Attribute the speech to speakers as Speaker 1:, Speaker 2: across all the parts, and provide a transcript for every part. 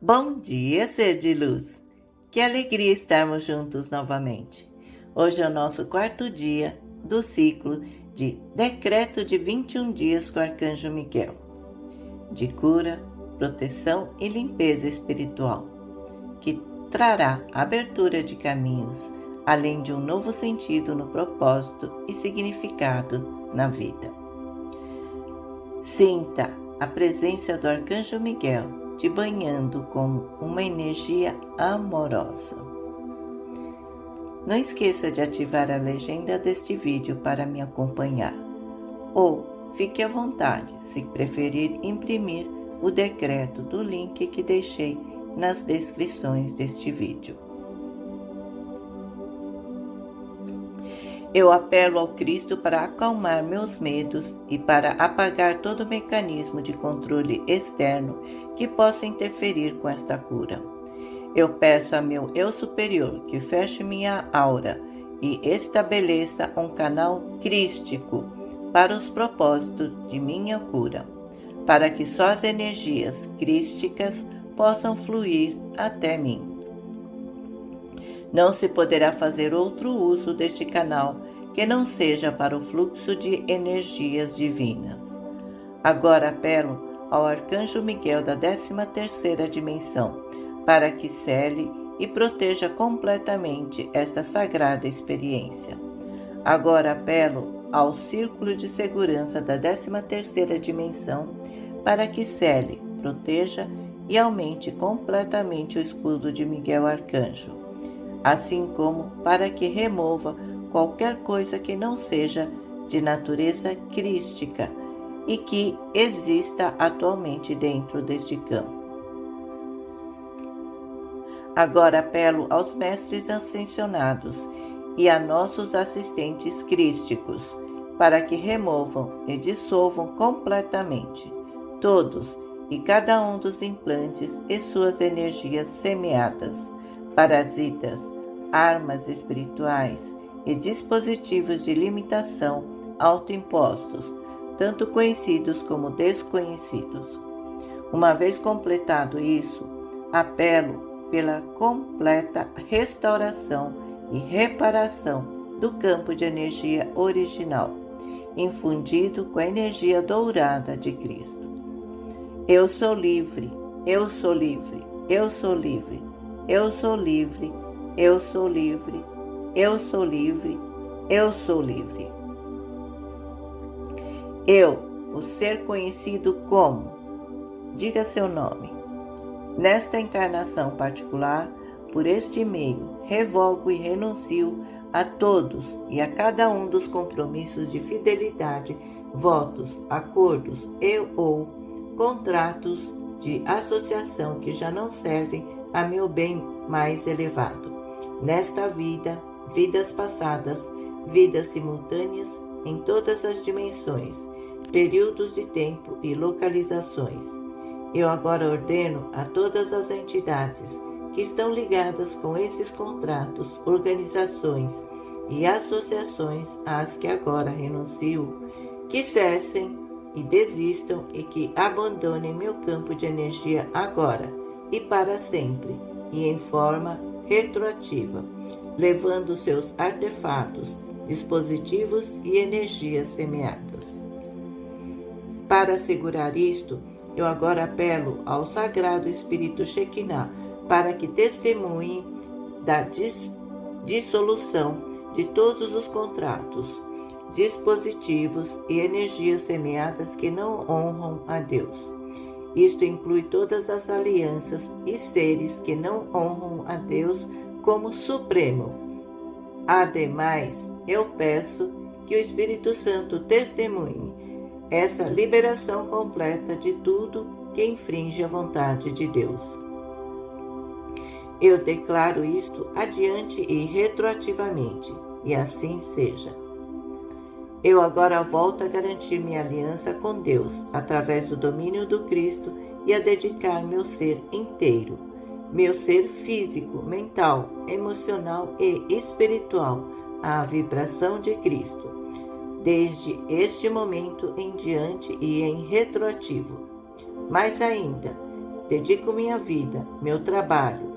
Speaker 1: Bom dia, ser de luz! Que alegria estarmos juntos novamente. Hoje é o nosso quarto dia do ciclo de Decreto de 21 dias com o Arcanjo Miguel, de cura, proteção e limpeza espiritual, que trará abertura de caminhos, além de um novo sentido no propósito e significado na vida. Sinta a presença do Arcanjo Miguel te banhando com uma energia amorosa. Não esqueça de ativar a legenda deste vídeo para me acompanhar. Ou fique à vontade, se preferir imprimir o decreto do link que deixei nas descrições deste vídeo. Eu apelo ao Cristo para acalmar meus medos e para apagar todo mecanismo de controle externo que possa interferir com esta cura. Eu peço a meu eu superior que feche minha aura e estabeleça um canal crístico para os propósitos de minha cura, para que só as energias crísticas possam fluir até mim. Não se poderá fazer outro uso deste canal que não seja para o fluxo de energias divinas. Agora apelo ao Arcanjo Miguel da 13ª dimensão, para que cele e proteja completamente esta sagrada experiência. Agora apelo ao Círculo de Segurança da 13ª dimensão, para que cele, proteja e aumente completamente o escudo de Miguel Arcanjo assim como para que remova qualquer coisa que não seja de natureza crística e que exista atualmente dentro deste campo. Agora apelo aos mestres ascensionados e a nossos assistentes crísticos para que removam e dissolvam completamente todos e cada um dos implantes e suas energias semeadas parasitas, armas espirituais e dispositivos de limitação autoimpostos, tanto conhecidos como desconhecidos. Uma vez completado isso, apelo pela completa restauração e reparação do campo de energia original, infundido com a energia dourada de Cristo. Eu sou livre, eu sou livre, eu sou livre eu sou livre, eu sou livre, eu sou livre, eu sou livre. Eu, o ser conhecido como, diga seu nome. Nesta encarnação particular, por este meio, revogo e renuncio a todos e a cada um dos compromissos de fidelidade, votos, acordos e ou contratos de associação que já não servem a meu bem mais elevado. Nesta vida, vidas passadas, vidas simultâneas em todas as dimensões, períodos de tempo e localizações. Eu agora ordeno a todas as entidades que estão ligadas com esses contratos, organizações e associações às que agora renuncio, que cessem e desistam e que abandonem meu campo de energia agora e para sempre, e em forma retroativa, levando seus artefatos, dispositivos e energias semeadas. Para assegurar isto, eu agora apelo ao Sagrado Espírito Shekinah para que testemunhe da dis dissolução de todos os contratos, dispositivos e energias semeadas que não honram a Deus isto inclui todas as alianças e seres que não honram a Deus como Supremo. Ademais, eu peço que o Espírito Santo testemunhe essa liberação completa de tudo que infringe a vontade de Deus. Eu declaro isto adiante e retroativamente, e assim seja. Eu agora volto a garantir minha aliança com Deus através do domínio do Cristo e a dedicar meu ser inteiro, meu ser físico, mental, emocional e espiritual à vibração de Cristo, desde este momento em diante e em retroativo. Mais ainda, dedico minha vida, meu trabalho,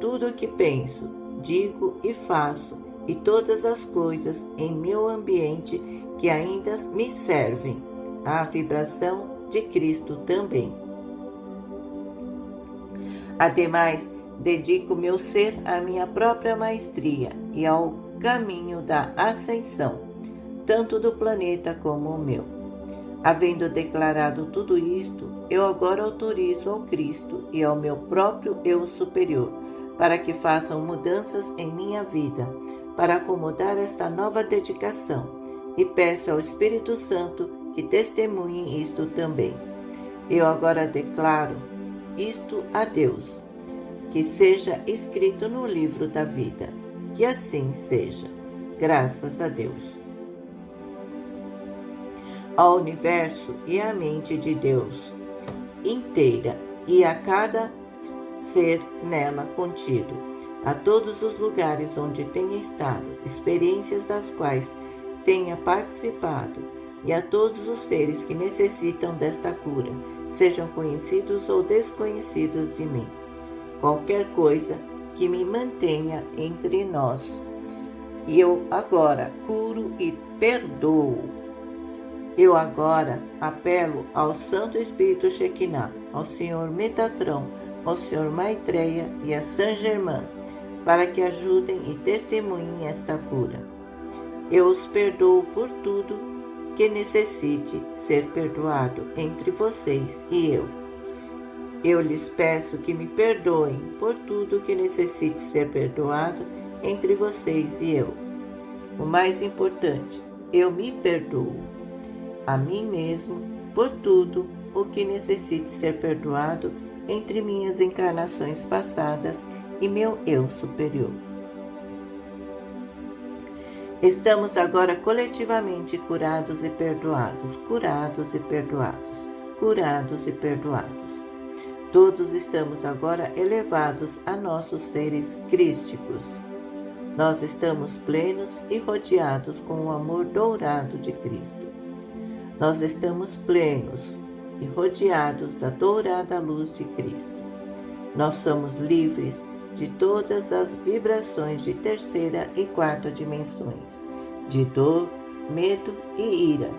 Speaker 1: tudo o que penso, digo e faço, e todas as coisas em meu ambiente que ainda me servem à vibração de Cristo também. Ademais, dedico meu ser à minha própria maestria e ao caminho da ascensão, tanto do planeta como o meu. Havendo declarado tudo isto, eu agora autorizo ao Cristo e ao meu próprio eu superior para que façam mudanças em minha vida, para acomodar esta nova dedicação, e peço ao Espírito Santo que testemunhe isto também. Eu agora declaro isto a Deus, que seja escrito no livro da vida. Que assim seja. Graças a Deus. Ao universo e à mente de Deus inteira e a cada ser nela contido, a todos os lugares onde tenha estado, experiências das quais tenha participado e a todos os seres que necessitam desta cura, sejam conhecidos ou desconhecidos de mim. Qualquer coisa que me mantenha entre nós. E eu agora curo e perdoo. Eu agora apelo ao Santo Espírito Shekinah, ao Senhor Metatrão, ao Senhor Maitreya e a Saint Germain, para que ajudem e testemunhem esta cura. Eu os perdoo por tudo que necessite ser perdoado entre vocês e eu. Eu lhes peço que me perdoem por tudo que necessite ser perdoado entre vocês e eu. O mais importante, eu me perdoo a mim mesmo por tudo o que necessite ser perdoado entre minhas encarnações passadas e meu eu superior. Estamos agora coletivamente curados e perdoados, curados e perdoados, curados e perdoados. Todos estamos agora elevados a nossos seres crísticos. Nós estamos plenos e rodeados com o amor dourado de Cristo. Nós estamos plenos e rodeados da dourada luz de Cristo. Nós somos livres de todas as vibrações de terceira e quarta dimensões, de dor, medo e ira.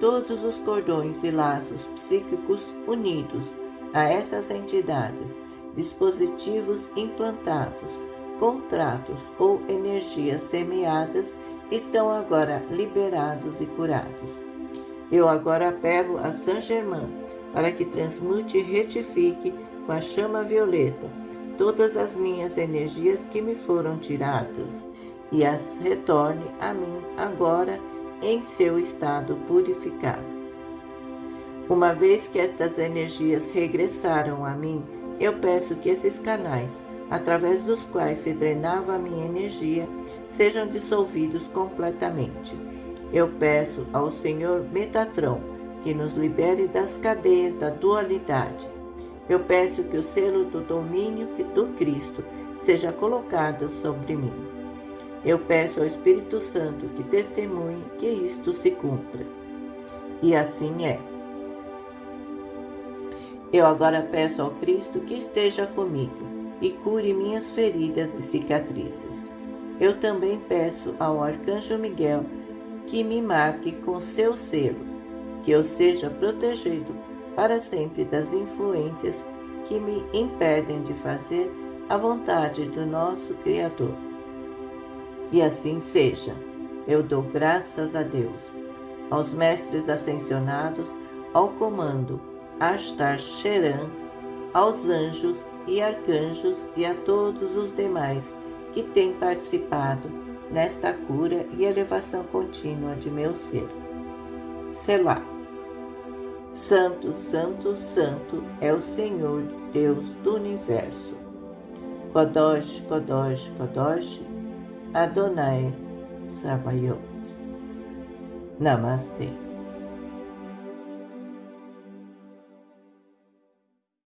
Speaker 1: Todos os cordões e laços psíquicos unidos a essas entidades, dispositivos implantados, contratos ou energias semeadas estão agora liberados e curados. Eu agora apelo a Saint Germain para que transmute e retifique com a chama violeta todas as minhas energias que me foram tiradas e as retorne a mim agora em seu estado purificado. Uma vez que estas energias regressaram a mim, eu peço que esses canais, através dos quais se drenava a minha energia, sejam dissolvidos completamente. Eu peço ao Senhor Metatron que nos libere das cadeias da dualidade eu peço que o selo do domínio do Cristo seja colocado sobre mim. Eu peço ao Espírito Santo que testemunhe que isto se cumpra. E assim é. Eu agora peço ao Cristo que esteja comigo e cure minhas feridas e cicatrizes. Eu também peço ao Arcanjo Miguel que me marque com seu selo, que eu seja protegido para sempre das influências que me impedem de fazer a vontade do nosso Criador. E assim seja. Eu dou graças a Deus, aos mestres ascensionados, ao comando Astar Sheran, aos anjos e arcanjos e a todos os demais que têm participado nesta cura e elevação contínua de meu ser. Selah. Santo, Santo, Santo é o Senhor Deus do universo. Kodosh, Kodosh, Kodosh, Adonai Sabayot. Namastê.